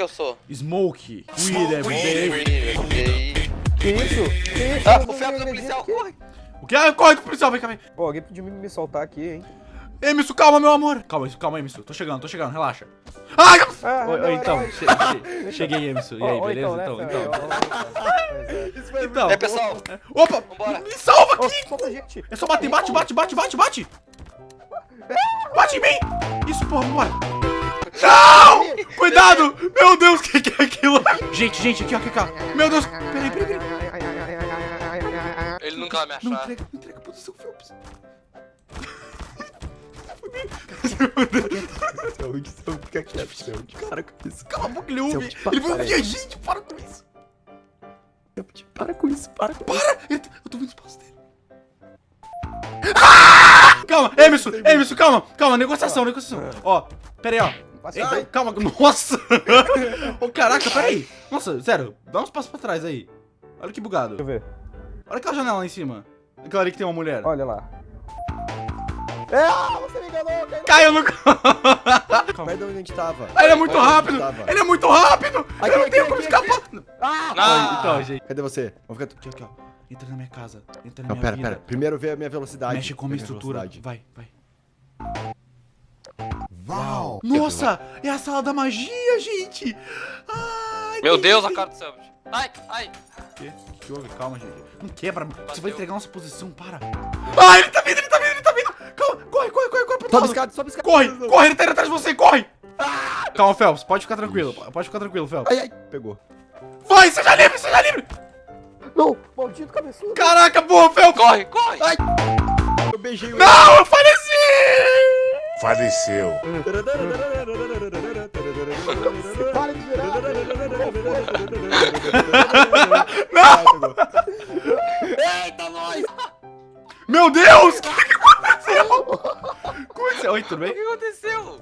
que eu sou? Smoke. Weed every day. Que isso? Que isso? Ah, Eu não o Felps do policial, corre! O que? Ah, corre com o policial, vem cá, vem. Pô, alguém pediu me soltar aqui, hein? Emerson, calma, meu amor. Calma, calma, Emerson. Tô chegando, tô chegando, relaxa. Ai, Ah, Oi, não, oi, não, então, não. che- che- cheguei, Emerson. E aí, beleza? né, Então, então. Ó, ó, Então. É, pessoal, Opa! Vambora. Me salva aqui! solta gente. É só bater, bate, bate, bate, bate, bate! Bate em mim! Isso, porra, vambora! Não! Cuidado! Meu Deus, o que, que é aquilo? Gente, gente, aqui, ó, aqui, ó. Meu Deus! Peraí, peraí, peraí. ele nunca vai me Não achar. entrega, não entrega a posição, Phelps. Para com isso. Cala a boca, ele ouve. Ele vai ouvir a gente. Para com isso. Para com isso, para com isso. Para! Eu tô vendo os passos dele. Ah! Calma, Emerson, Emerson, calma, calma, negociação, negociação. Ó, pera aí, ó. Passa Ei, calma, nossa! Ô, caraca, pera aí. Nossa, sério, dá uns passos pra trás aí. Olha que bugado. Deixa eu ver. Olha aquela janela lá em cima. Aquela ali que tem uma mulher. Olha lá. É, ah, você me enganou, cara. Caiu no... Vai de onde a gente tava. Ah, ele é muito rápido! Ele é muito rápido! Aqui, eu não aqui, tenho como aqui, escapar! Ah! Ah! Então, gente. Cadê você? Vamos ficar... Aqui, aqui, ó. Entra na minha casa. Entra na Não, minha pera, vida. pera. Primeiro vê a minha velocidade. Mexe com a minha estrutura. velocidade. Vai, vai. Nossa! É a sala da magia, gente! Ai, Meu Deus, a cara do Selbit. Ai, ai. O que que houve? Calma, gente. Não quebra. Você Bateu. vai entregar nossa posição, para. Ah, ele tá vindo, ele tá vindo, ele tá vindo. Calma, corre, corre, corre, corre pro Sobe escada, sobe escada. Corre, corre, ele tá indo atrás de você, corre. Calma, Phelps, pode ficar tranquilo. Pode ficar tranquilo, Phelps. Ai, ai. Pegou. Vai, seja livre, seja livre. Não, maldito cabeçudo. Caraca, boa, Phelps. Corre, corre! Ai. Eu beijei o... Não, eu faleci. Faleceu. Para de virar. Não. Eita, nós! Meu Deus, o que, que aconteceu? Como é que você... Oi, tudo O bem? que aconteceu?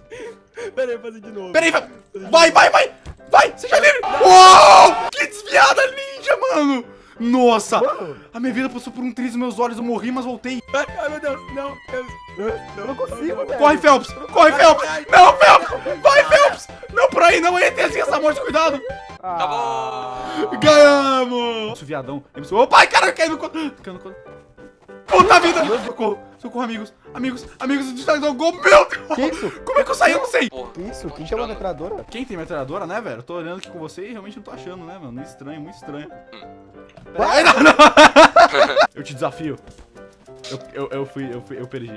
Pera aí, vou fazer de novo. Peraí, vai, vai, vai, vai, vai, seja livre. Uou, que desviada ninja, mano. Nossa, Mano. a minha vida passou por um triz nos meus olhos, eu morri, mas voltei. Ai, ai, meu Deus. Não, eu, eu não consigo, velho. Corre, Phelps, corre, Phelps. Não, Phelps, vai, Phelps. Não, por aí, não, ele tem essa morte, cuidado. Tá bom. Ganhamos. Nossa, viadão. Ô, pai, cara, caiu no. Caiu no. Puta vida. Socorro, socorro, amigos, amigos, amigos, distraição, gol, meu Deus. Que isso? Como é que eu saí? Eu não sei. Porra. Que isso? Quem chama a metralhadora? Quem tem metralhadora, né, velho? Eu tô olhando aqui com você e realmente não tô achando, né, mano? Muito estranho, muito estranho. Ai, não, não. Eu te desafio. Eu, eu, eu fui, eu fui, eu perdi.